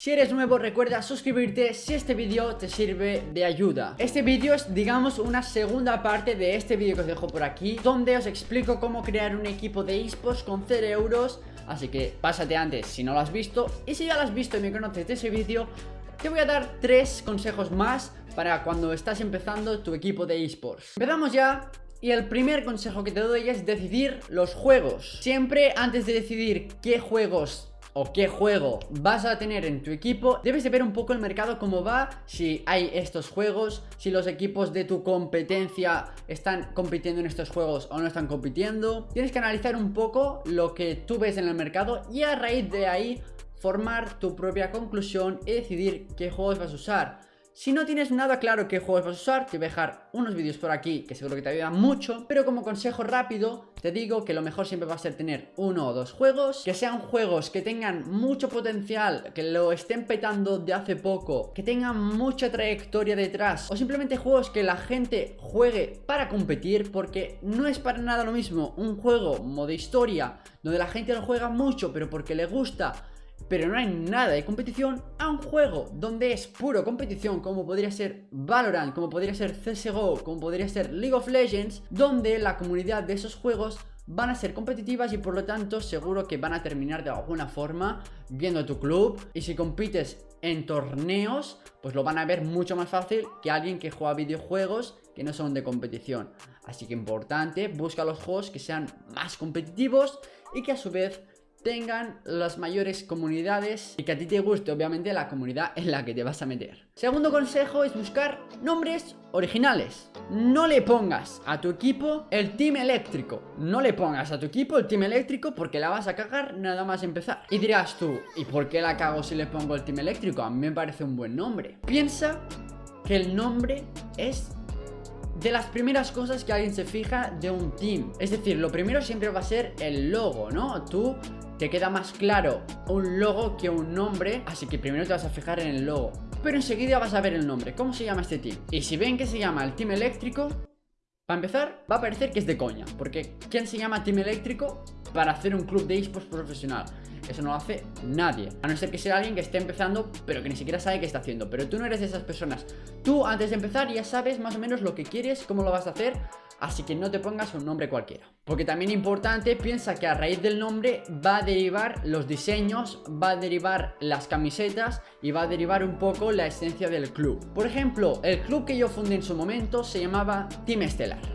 Si eres nuevo recuerda suscribirte si este vídeo te sirve de ayuda. Este vídeo es digamos una segunda parte de este vídeo que os dejo por aquí Donde os explico cómo crear un equipo de esports con 0 euros. Así que pásate antes si no lo has visto Y si ya lo has visto y me conoces de ese vídeo Te voy a dar tres consejos más para cuando estás empezando tu equipo de esports. Empezamos ya y el primer consejo que te doy es decidir los juegos. Siempre antes de decidir qué juegos o qué juego vas a tener en tu equipo Debes de ver un poco el mercado cómo va Si hay estos juegos Si los equipos de tu competencia Están compitiendo en estos juegos o no están compitiendo. Tienes que analizar un poco lo que tú ves en el mercado Y a raíz de ahí formar tu propia conclusión y decidir qué juegos vas a usar si no tienes nada claro qué juegos vas a usar, te voy a dejar unos vídeos por aquí que seguro que te ayudan mucho, pero como consejo rápido te digo que lo mejor siempre va a ser tener uno o dos juegos, que sean juegos que tengan mucho potencial, que lo estén petando de hace poco, que tengan mucha trayectoria detrás, o simplemente juegos que la gente juegue para competir, porque no es para nada lo mismo un juego modo historia, donde la gente lo juega mucho, pero porque le gusta pero no hay nada de competición a un juego donde es puro competición como podría ser Valorant, como podría ser CSGO, como podría ser League of Legends, donde la comunidad de esos juegos van a ser competitivas y por lo tanto seguro que van a terminar de alguna forma viendo tu club. Y si compites en torneos pues lo van a ver mucho más fácil que alguien que juega videojuegos que no son de competición. Así que importante, busca los juegos que sean más competitivos y que a su vez tengan las mayores comunidades y que a ti te guste obviamente la comunidad en la que te vas a meter. Segundo consejo es buscar nombres originales. No le pongas a tu equipo el team eléctrico. No le pongas a tu equipo el team eléctrico porque la vas a cagar nada más empezar. Y dirás tú, ¿y por qué la cago si le pongo el team eléctrico? A mí me parece un buen nombre. Piensa que el nombre es de las primeras cosas que alguien se fija de un team Es decir, lo primero siempre va a ser el logo, ¿no? Tú te queda más claro un logo que un nombre Así que primero te vas a fijar en el logo Pero enseguida vas a ver el nombre, ¿cómo se llama este team? Y si ven que se llama el team eléctrico Para empezar, va a parecer que es de coña Porque ¿quién se llama team eléctrico para hacer un club de esports profesional? Eso no lo hace nadie A no ser que sea alguien que esté empezando Pero que ni siquiera sabe qué está haciendo. Pero tú no eres de esas personas. Tú antes de empezar ya sabes más o menos lo que quieres Cómo lo vas a hacer Así que no te pongas un nombre cualquiera. Porque también importante, piensa que a raíz del nombre Va a derivar los diseños Va a derivar las camisetas Y va a derivar un poco la esencia del club. Por ejemplo, el club que yo fundé en su momento Se llamaba Team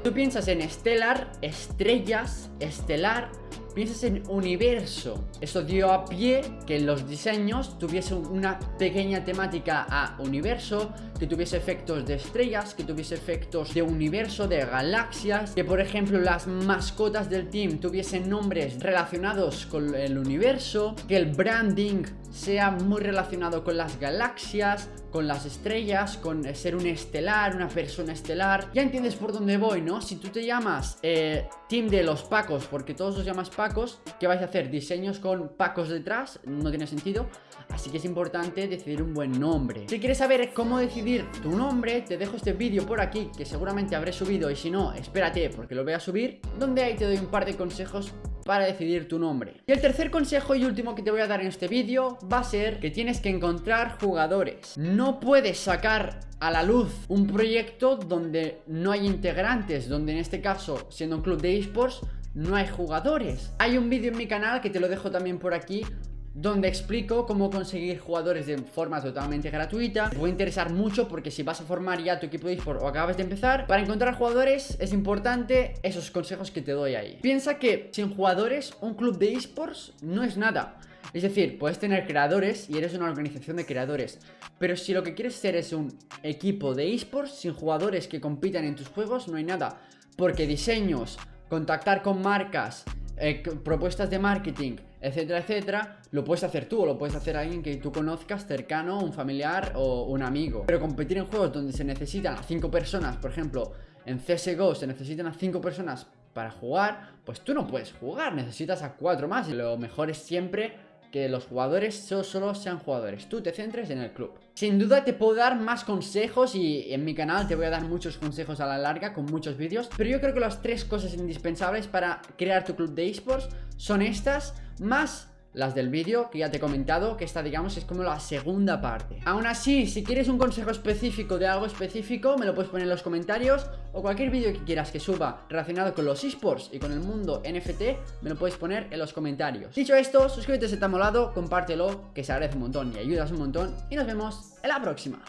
Tú piensas en Estelar, estrellas, estelar piensas en universo. Eso dio a pie que los diseños tuviesen una pequeña temática a universo, que tuviese efectos de estrellas, que tuviese efectos de universo, de galaxias, que por ejemplo las mascotas del team tuviesen nombres relacionados con el universo, que el branding sea muy relacionado con las galaxias, con las estrellas, con ser un estelar, una persona estelar. Ya entiendes por dónde voy, ¿no? Si tú te llamas eh, Team de los Pacos, porque todos os llamas Pacos, ¿qué vais a hacer? ¿Diseños con Pacos detrás? No tiene sentido. Así que es importante decidir un buen nombre. Si quieres saber cómo decidir tu nombre, te dejo este vídeo por aquí, que seguramente habré subido, y si no, espérate, porque lo voy a subir, donde ahí te doy un par de consejos para decidir tu nombre. Y el tercer consejo y último que te voy a dar en este vídeo va a ser que tienes que encontrar jugadores. No puedes sacar a la luz un proyecto donde no hay integrantes Donde en este caso, siendo un club de esports, no hay jugadores. Hay un vídeo en mi canal que te lo dejo también por aquí donde explico cómo conseguir jugadores de forma totalmente gratuita. Te puede interesar mucho porque si vas a formar ya tu equipo de eSport o acabas de empezar Para encontrar jugadores es importante esos consejos que te doy ahí. Piensa que sin jugadores un club de eSports no es nada. Es decir, puedes tener creadores y eres una organización de creadores Pero si lo que quieres ser es un equipo de eSports sin jugadores que compitan en tus juegos no hay nada. Porque diseños, contactar con marcas, eh, propuestas de marketing, etcétera, etcétera, lo puedes hacer tú o lo puedes hacer alguien que tú conozcas cercano, un familiar o un amigo. Pero competir en juegos donde se necesitan a 5 personas, por ejemplo, en CSGO se necesitan a 5 personas para jugar, pues tú no puedes jugar, necesitas a 4 más lo mejor es siempre que los jugadores solo, sean jugadores, tú te centres en el club. Sin duda te puedo dar más consejos y en mi canal te voy a dar muchos consejos a la larga con muchos vídeos, pero yo creo que las tres cosas indispensables para crear tu club de esports son estas, más las del vídeo que ya te he comentado Que esta digamos es como la segunda parte. Aún así, si quieres un consejo específico de algo específico Me lo puedes poner en los comentarios O cualquier vídeo que quieras que suba relacionado con los esports y con el mundo NFT Me lo puedes poner en los comentarios. Dicho esto, suscríbete si te ha molado, compártelo Que se agradece un montón y ayudas un montón Y nos vemos en la próxima